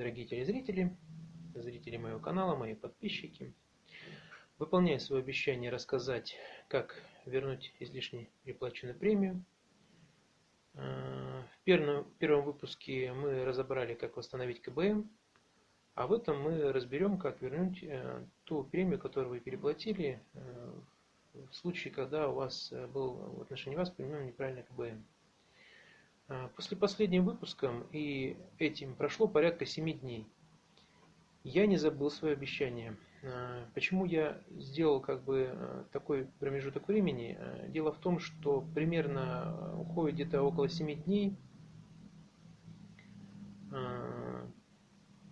дорогие телезрители, зрители моего канала, мои подписчики. Выполняю свое обещание рассказать, как вернуть излишне переплаченную премию. Э, в первом, в первом выпуске мы разобрали, как восстановить КБМ, а в этом мы разберем, как вернуть э, ту премию, которую вы переплатили э, в случае, когда у вас был в отношении вас применен неправильный КБМ. После последним выпуском и этим прошло порядка 7 дней. Я не забыл свое обещание. Почему я сделал как бы такой промежуток времени? Дело в том, что примерно уходит где-то около 7 дней,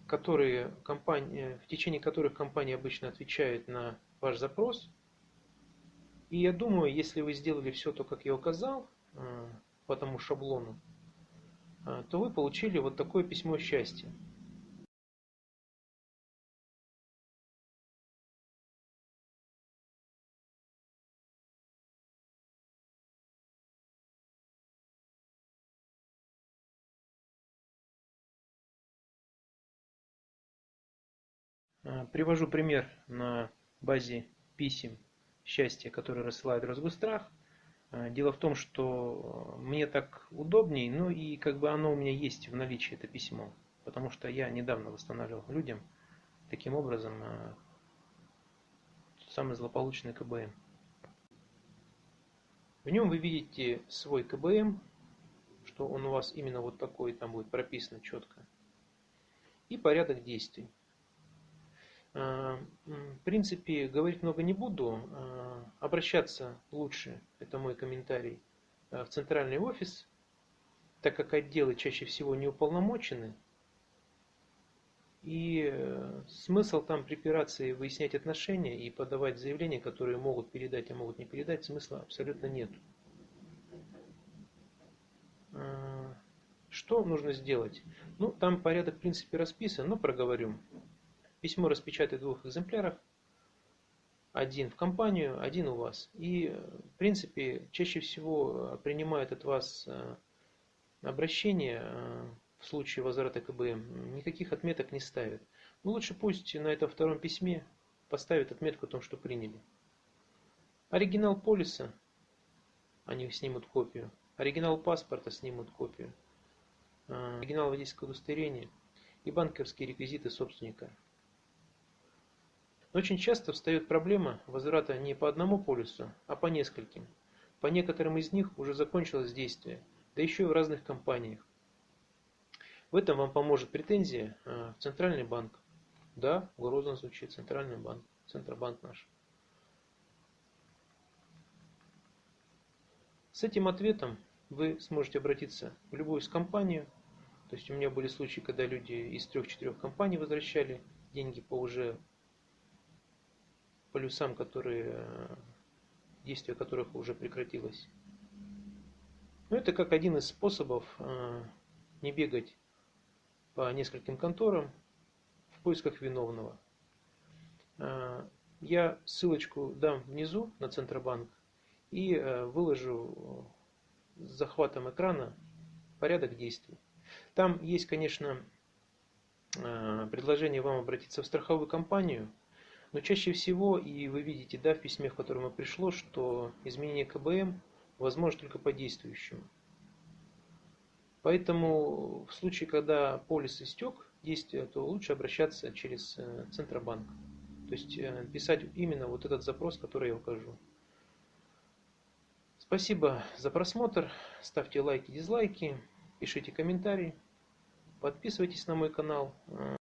которые компании, в течение которых компания обычно отвечает на ваш запрос. И я думаю, если вы сделали все то, как я указал, по тому шаблону, а, то вы получили вот такое письмо счастья. А, привожу пример на базе писем счастья, которые рассылает Росгострах. А, дело в том, что э, мне так удобней, ну и как бы оно у меня есть в наличии, это письмо. Потому что я недавно восстанавливал людям таким образом э, самый злополучный КБМ. В нем вы видите свой КБМ, что он у вас именно вот такой, там будет прописано четко. И порядок действий. А, в принципе, говорить много не буду. А, обращаться лучше, это мой комментарий, а, в центральный офис, так как отделы чаще всего не уполномочены. И э, смысл там припираться и выяснять отношения и подавать заявления, которые могут передать, а могут не передать, смысла абсолютно нет. Что нужно сделать? Ну, там порядок в принципе расписан, но проговорю. Письмо распечатать в двух экземплярах. Один в компанию, один у вас. И, в принципе, чаще всего э, принимают от вас э, обращение э, в случае возврата КБМ. Никаких отметок не ставят. Ну, лучше пусть на этом втором письме поставят отметку о том, что приняли. Оригинал полиса, они снимут копию. Оригинал паспорта снимут копию. Оригинал водительского удостоверения и банковские реквизиты собственника. Очень часто встает проблема возврата не по одному полюсу, а по нескольким. По некоторым из них уже закончилось действие, да еще и в разных компаниях. В этом вам поможет претензия а, в Центральный банк. Да, грозно звучит Центральный банк, Центробанк наш. С этим ответом вы сможете обратиться в любую из компанию. То есть у меня были случаи, когда люди из трех-четырех компаний возвращали деньги по уже полюсам, которые, действие которых уже прекратилось. Но это как один из способов э, не бегать по нескольким конторам в поисках виновного. Э, я ссылочку дам внизу на Центробанк и э, выложу с захватом экрана порядок действий. Там есть, конечно, предложение вам обратиться в страховую компанию – но чаще всего, и вы видите да, в письме, в котором пришло, что изменение КБМ возможно только по действующему. Поэтому в случае, когда полис истек действия, то лучше обращаться через э, Центробанк. То есть э, писать именно вот этот запрос, который я укажу. Спасибо за просмотр. Ставьте лайки, дизлайки, пишите комментарии. Подписывайтесь на мой канал. Э,